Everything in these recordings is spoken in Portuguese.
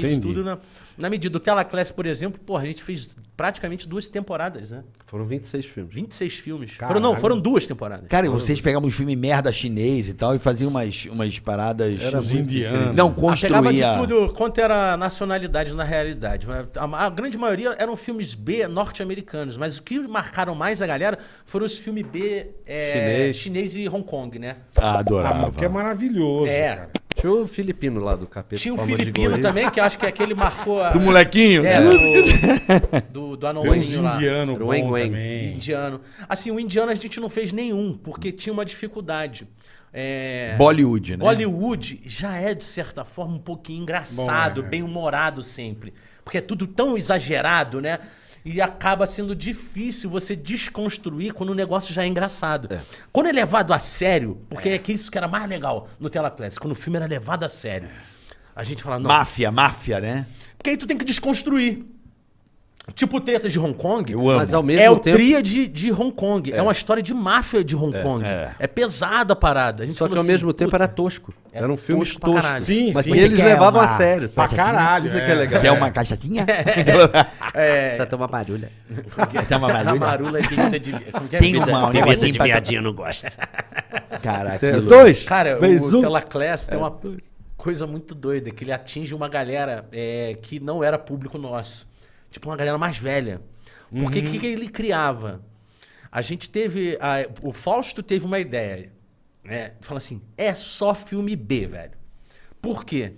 fez Entendi. tudo na, na medida. O Telaclass, por exemplo, porra, a gente fez praticamente duas temporadas, né? Foram 26 filmes. 26 filmes. Caralho. Foram, não, foram duas temporadas. Cara, e vocês pegavam uns filmes merda chinês e tal e faziam umas, umas paradas. Era os indianos. Não, Ah, pegava de construía. tudo quanto era nacionalidade na realidade. A, a grande maioria eram filmes B norte-americanos, mas o que marcaram mais a galera foram os filmes B é, Chinês. chinês e Hong Kong, né? Ah, Ah, adorava. mas que é maravilhoso, É. cara. Tinha o filipino lá do capeta. Tinha de filipino também, que eu acho que aquele marcou a. Do molequinho? É, do, do, do uns anãozinho lá. indianos Era o Weng Weng. também. Indiano. Assim, o indiano a gente não fez nenhum, porque tinha uma dificuldade. É, Bollywood, né? Bollywood já é, de certa forma, um pouquinho engraçado, Bom, é. bem-humorado sempre. Porque é tudo tão exagerado, né? E acaba sendo difícil você desconstruir quando o negócio já é engraçado. Quando é levado a sério, porque é, que isso que era mais legal no Telaclass, quando o filme era levado a sério. A gente fala, não, Máfia, máfia, né? porque aí tu tem que desconstruir. Tipo Tretas de Hong Kong. Eu amo. Mas ao mesmo É o tempo. tríade de Hong Kong. É. uma história de máfia de Hong Kong. é. É, pesada a parada. A gente Só que falou ao assim, mesmo tempo era tosco. É Eram filmes tosco pra toscos. caralho. Sim, Mas sim. que eles é levavam uma- a sério. Pra caralho. Isso é que é legal. Quer uma caixatinha? É, Só toma barulho. Tem uma a barulha? marula é bebida de... É? Tem uma, um bebida de viadinho, eu não gosto. Cara, Tem- aquilo- Dois. Cara, o um. Telaclass tem uma coisa muito doida, que ele atinge uma galera é, que não era público nosso. Tipo, uma galera mais velha. Porque o que, que ele criava? A gente teve... a- o Fausto teve uma ideia, né? Fala assim, é só filme B, velho. Por quê?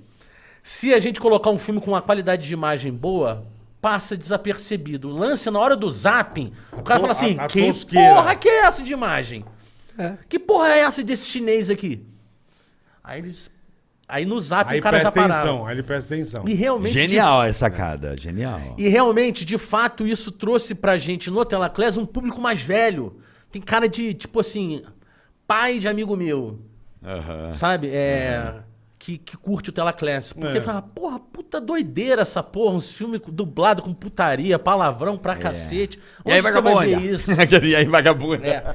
Se a gente colocar um filme com uma qualidade de imagem boa, passa desapercebido. O lance na hora do zapping, o cara fala assim, a- a que tosqueira." porra que é essa de imagem? Que porra é essa desse chinês aqui? Aí eles. Aí no zap Aí o cara já presta parava. atenção, aí ele presta atenção. E realmente. Genial essa sacada, genial. E realmente, de fato, isso trouxe pra gente no Telaclass um público mais velho. Tem cara de, tipo assim, pai de amigo meu. Sabe? É. Que, que curte o Telaclass. Porque É. fala, porra, puta doideira essa porra. Uns filmes dublados com putaria, palavrão pra cacete. É. E aí, Onde você vai ver vagabunda? isso? e aí, vagabunda? É.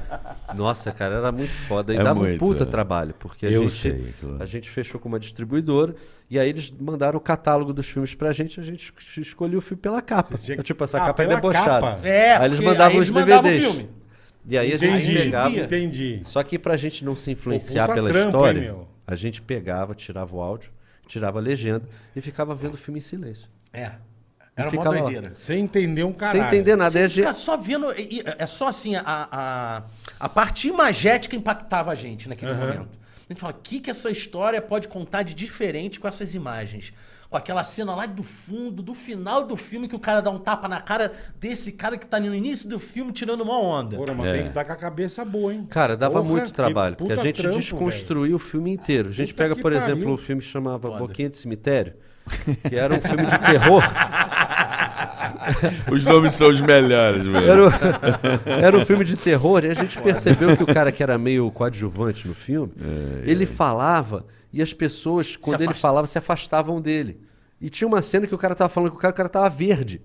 Nossa, cara, era muito foda. E É dava um muito, puta é. trabalho. Porque a Eu gente, sei, claro. a gente fechou com uma distribuidora e aí eles mandaram o catálogo dos filmes pra gente a gente es- escolheu o filme pela capa. Que- Tipo, essa Ah, capa é debochada. capa. É, aí eles mandavam aí os eles mandavam o DVDs. filme. E aí a gente Entendi, pegava. entendi. Só que pra gente não se influenciar pela hein, história, meu? A gente pegava, tirava o áudio, tirava a legenda e ficava vendo o filme em silêncio. É. Era uma ficava lá. doideira. Sem entender um caralho. Sem entender nada. Você gente- fica só vendo. É só assim, a, a, a parte imagética impactava a gente naquele Aham. momento. A gente fala, o que, que essa história pode contar de diferente com essas imagens? Com aquela cena lá do fundo, do final do filme, que o cara dá um tapa na cara desse cara que tá no início do filme tirando uma onda. Porra, mas tem que estar com a cabeça boa, hein? Cara, dava Porra, muito trabalho, porque a gente trampo, desconstruiu o filme inteiro. A gente Puta pega, por pariu. exemplo, um filme que chamava Foda. Boquinha de Cemitério, que era um filme de terror. Os nomes são os melhores, velho. Era, o- era um filme de terror e a gente percebeu que o cara que era meio coadjuvante no filme, ele falava e as pessoas, quando ele falava, se afastavam dele. E tinha uma cena que o cara tava falando que o cara, o cara tava verde.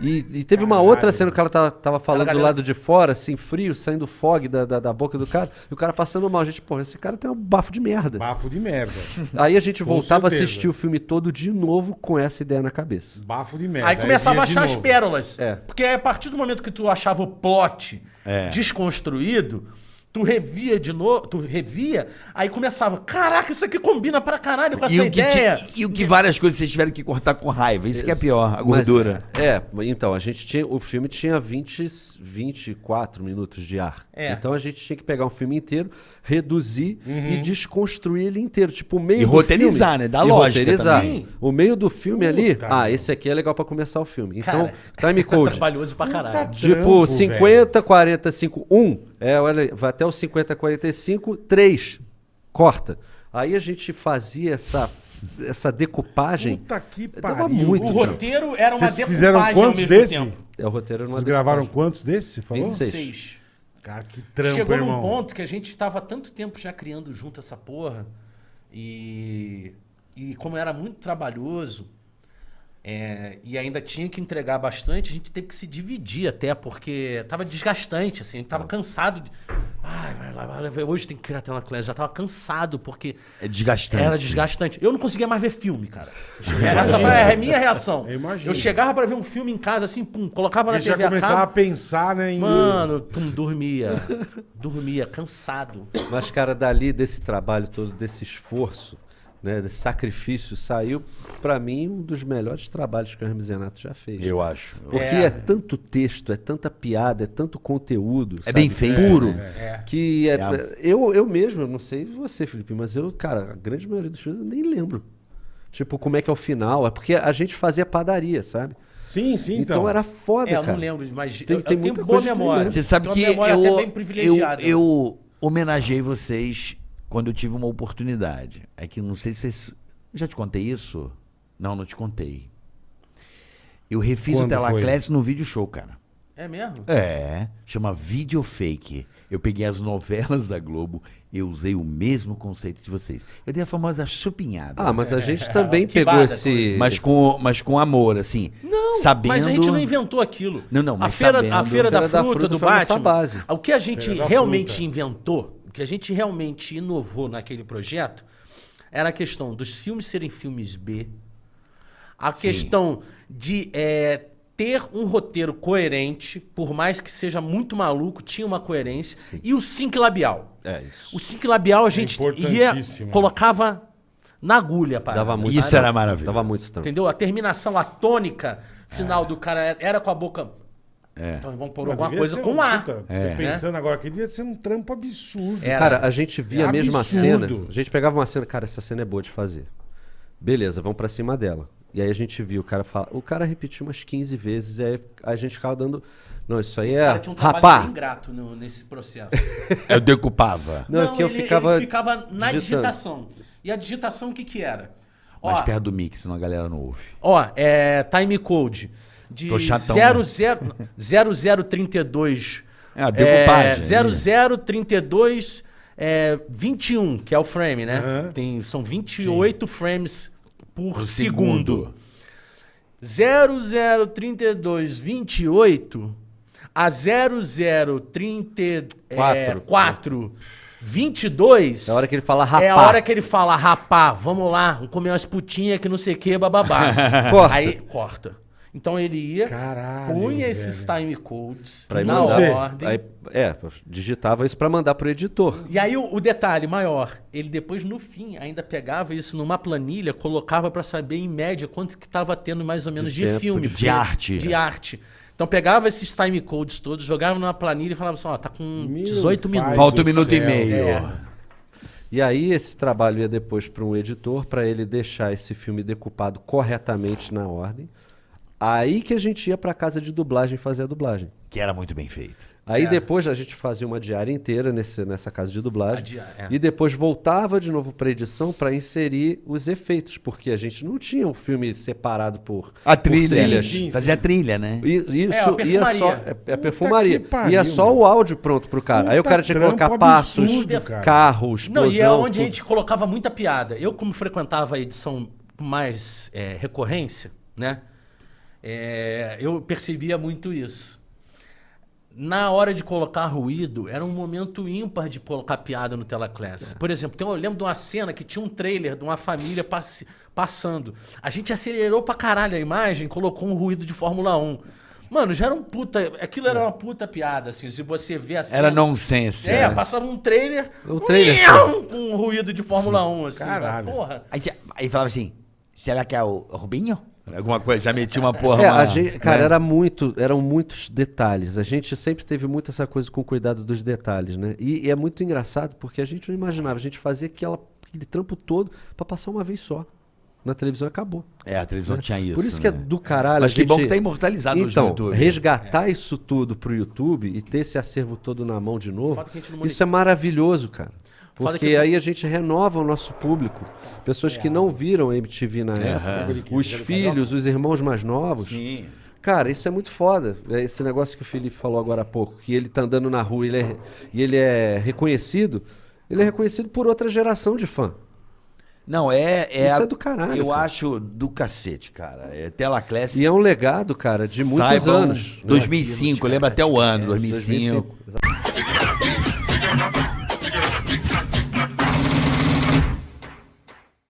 E, e teve uma Caralho. outra cena que o cara tava, tava falando do lado de fora, assim, frio, saindo fog da, da, da boca do cara, e o cara passando mal. A gente, pô, esse cara tem um bafo de merda. Bafo de merda. Aí a gente Com voltava a certeza. assistir o filme todo de novo com essa ideia na cabeça. Bafo de merda. Aí começava a achar as pérolas. É. Porque a partir do momento que tu achava o plot É. desconstruído, tu revia de novo, tu revia, aí começava, caraca, isso aqui combina pra caralho com essa E ideia. ti- e o que várias coisas vocês tiveram que cortar com raiva. Isso que é pior, a Mas, gordura. é, então, a gente tinha. O filme tinha 20, 24 minutos de ar. É. Então a gente tinha que pegar um filme inteiro, reduzir e desconstruir ele inteiro. Tipo, o meio E do roteirizar, filme- né? Dar e lógica roteirizar. também. O meio do filme ali, Puta, ah, esse aqui é legal pra começar o filme. Então, Cara, time code. Trabalhoso pra caralho. Puta Tipo, Trampo, 50, 45, 1. É, olha, vai até o 50, 45, 3. Corta. Aí a gente fazia essa, essa decupagem. Puta que Dava pariu. muito O roteiro era uma Vocês fizeram quantos mesmo desse? tempo. É o roteiro numa Vocês gravaram decupagem. quantos desses? Você falou? 26. Seis. Cara, que trampo, Chegou irmão. num ponto que a gente estava há tanto tempo já criando junto essa porra. E, e como era muito trabalhoso é, e ainda tinha que entregar bastante, a gente teve que se dividir até, porque tava desgastante, assim, a gente tava cansado. De, Ai, vai lá, vai lá. Hoje tem que criar tela class. Já tava cansado, porque É desgastante. era desgastante. Eu não conseguia mais ver filme, cara. Essa foi a minha reação. Eu imagino. Eu chegava pra ver um filme em casa, assim, pum, colocava na já TV a começava a cabo. pensar, né? Em... Mano, pum, dormia. dormia, cansado. Mas, cara, dali desse trabalho todo, desse esforço, né, desse sacrifício, saiu, pra mim, um dos melhores trabalhos que o Hermes Renato já fez. Eu acho. Porque É. é. tanto texto, é tanta piada, é tanto conteúdo. É bem sabe, feito. Puro. É. Que é, É eu, eu mesmo, eu não sei você, Felipe, mas eu, cara, a grande maioria dos filmes eu nem lembro. Tipo, como é que é o final. É porque a gente fazia padaria, sabe? Sim, sim, Então, então. era foda, É, eu cara. não lembro, mas Tem- eu, tem eu tenho boa memória. Você sabe Tenho que uma memória eu, até bem eu, privilegiada. eu homenageei vocês quando eu tive uma oportunidade. É que não sei se vocês. Já te contei isso? Não, não te contei. Eu refiz Quando o Telaclass no vídeo show, cara. É mesmo? É, chama Video Fake. Eu peguei as novelas da Globo, eu usei o mesmo conceito de vocês. Eu dei a famosa chupinhada. Ah, mas a gente também Que pegou bada, esse. mas com, mas com amor, assim. Não, sabendo... mas a gente não inventou aquilo. Não, não, a mas feira, sabendo. a feira da Feira da fruta Fruta do a Batman. base. O que a gente da realmente Fruta. inventou, que a gente realmente inovou naquele projeto, era a questão dos filmes serem filmes B, a questão de é, ter um roteiro coerente, por mais que seja muito maluco, tinha uma coerência, e o sync labial. É isso. O sync labial a gente ia, importantíssimo. colocava na agulha, para Dava muito Isso era maravilhoso. Dava muito. Entendeu? A terminação, a tônica final do cara era com a boca. É. Então vamos pôr alguma coisa com um A. puta- É. Você pensando agora que devia ser um trampo absurdo. Era. Cara, a gente via É a mesma cena. A gente pegava uma cena, cara, essa cena é boa de fazer. Beleza, vamos pra cima dela. E aí a gente viu o cara falar. O cara repetiu umas 15 vezes, e aí a gente ficava dando. Não, isso aí Esse é. cara tinha um trabalho Rapá! bem ingrato no- nesse processo. Eu decupava. Não, é que eu ele, ficava ele ficava na digitando. digitação. E a digitação o que que era? Ó, Mais perto do mix, senão a galera não ouve. ó é time code de Tô chatão, 00, 0032 É, a decupagem, É, 0032 é, 21, que é o frame, né? Aham. Tem, são 28 frames por, Por segundo. segundo. 003228 a 0034 Quatro. 22 É a hora que ele fala rapá. é a hora que ele fala, rapá, vamos lá, vamos comer umas putinhas que não sei o que, bababá. Corta. Aí, corta. Então ele ia, Caralho, punha esses velho. time codes Pra ir na mandar. ordem. Aí, é, digitava isso pra mandar pro editor. E aí o, o detalhe maior, ele depois no fim ainda pegava isso numa planilha, colocava pra saber em média quanto que tava tendo mais ou menos de, tempo, filme. de porque- arte. De arte. Então pegava esses time codes todos, jogava numa planilha e falava assim, ó, tá com Meu 18 pai minutos. Falta um minuto e céu. meio. É. E aí esse trabalho ia depois para um editor para ele deixar esse filme decupado corretamente na ordem. Aí que a gente ia para casa de dublagem fazer a dublagem. Que era muito bem feito. Aí É. depois a gente fazia uma diária inteira nesse, nessa casa de dublagem. A diária, é. E depois voltava de novo para edição para inserir os efeitos, porque a gente não tinha um filme separado por A por trilha. trilhas. sim, sim. Fazia a trilha, né? E- Isso É, a ia perfumaria. só. É, é a Puta perfumaria. pariu, ia só meu. o áudio pronto pro cara. Aí o Puta cara tinha que colocar trampo passos, absurdo, cara. carros, Não, e é explosão, onde a tudo. gente colocava muita piada. Eu, como frequentava a edição mais é, recorrência, né? É, eu percebia muito isso. Na hora de colocar ruído, era um momento ímpar de colocar piada no Telaclass. Por exemplo, tem, eu lembro de uma cena que tinha um trailer de uma família passe- passando. A gente acelerou pra caralho a imagem, colocou um ruído de Fórmula 1. Mano, já era um puta. Aquilo era uma puta piada, assim. Se você vê a cena. Era nonsense. É, né? passava um trailer. O trailer. Com um ruído de Fórmula 1, assim. Caralho. Porra. Aí, aí falava assim, será que é o Rubinho? Alguma coisa, já metia uma porra. É, uma- gente, cara, né? era muito, eram muitos detalhes. A gente sempre teve muito essa coisa com cuidado dos detalhes, né? E, e é muito engraçado porque a gente não imaginava, a gente fazia aquela, aquele trampo todo pra passar uma vez só. Na televisão acabou. É, a televisão tinha isso. Por isso que é né? do caralho. Mas que bom gente- que tá imortalizado Então, no YouTube. resgatar isso tudo pro YouTube e ter esse acervo todo na mão de novo, isso é maravilhoso, cara. Porque eu- aí a gente renova o nosso público. Pessoas que não viram a MTV na época, os filhos, os irmãos mais novos. Sim. Cara, isso é muito foda. É Esse negócio que o Felipe falou agora há pouco, que ele tá andando na rua ele é- e ele é reconhecido, ele é reconhecido por outra geração de fã. Não, é... é Isso a- é do caralho, Eu cara. acho do cacete, cara. É Tela Classic. E é um legado, cara, de muitos Saibam, anos. né? 2005, lembra até o ano, 2005. 2005, exato.